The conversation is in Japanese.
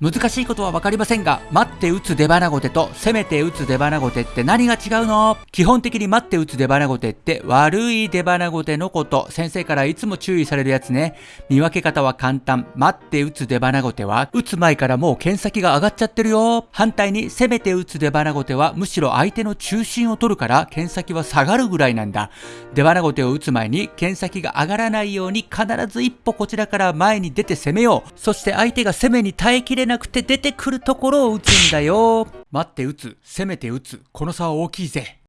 難しいことは分かりませんが、待って打つ出花ごてと攻めて打つ出花ごてって何が違うの？基本的に待って打つ出花ごてって悪い出花ごてのこと。先生からいつも注意されるやつね。見分け方は簡単。待って打つ出花ごては、打つ前からもう剣先が上がっちゃってるよ。反対に攻めて打つ出花ごては、むしろ相手の中心を取るから剣先は下がるぐらいなんだ。出花ごてを打つ前に剣先が上がらないように必ず一歩こちらから前に出て攻めよう。そして相手が攻めに耐えきれないなくて出てくるところを打つんだよ。待って打つ、攻めて打つ、この差は大きいぜ。